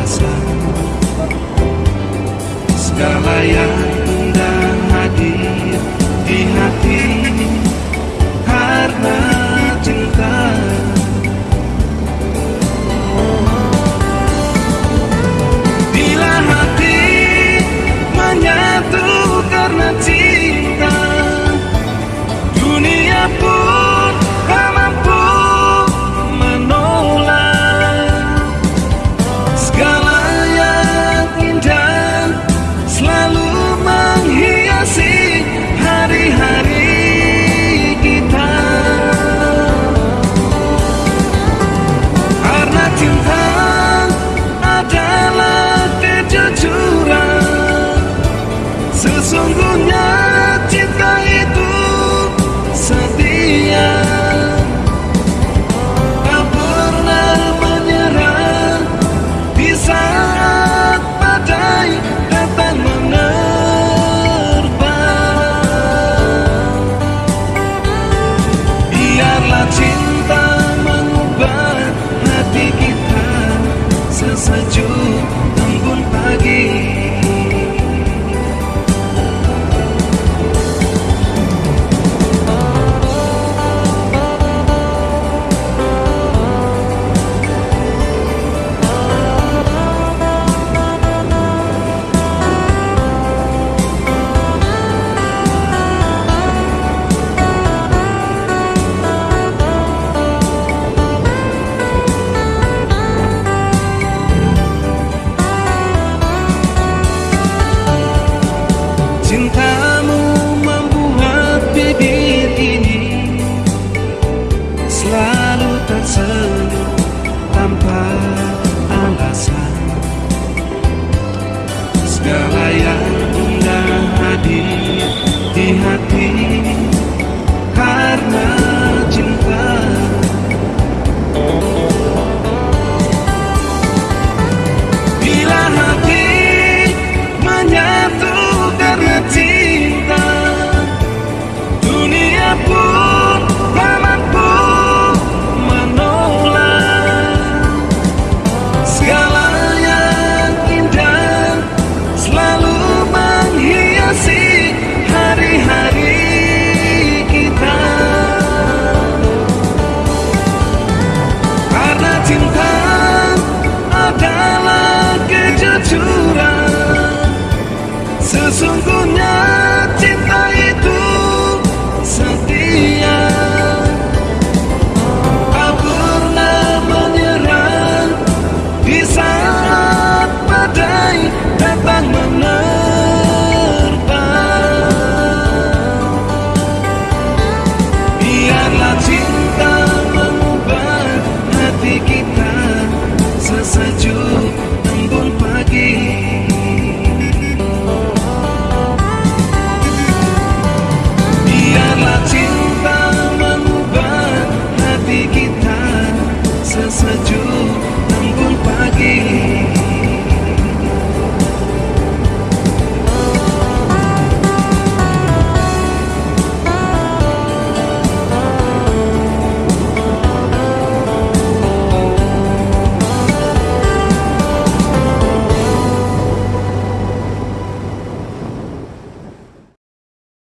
alasan Segala Segala yang indah hadir di hati Ribuan pagi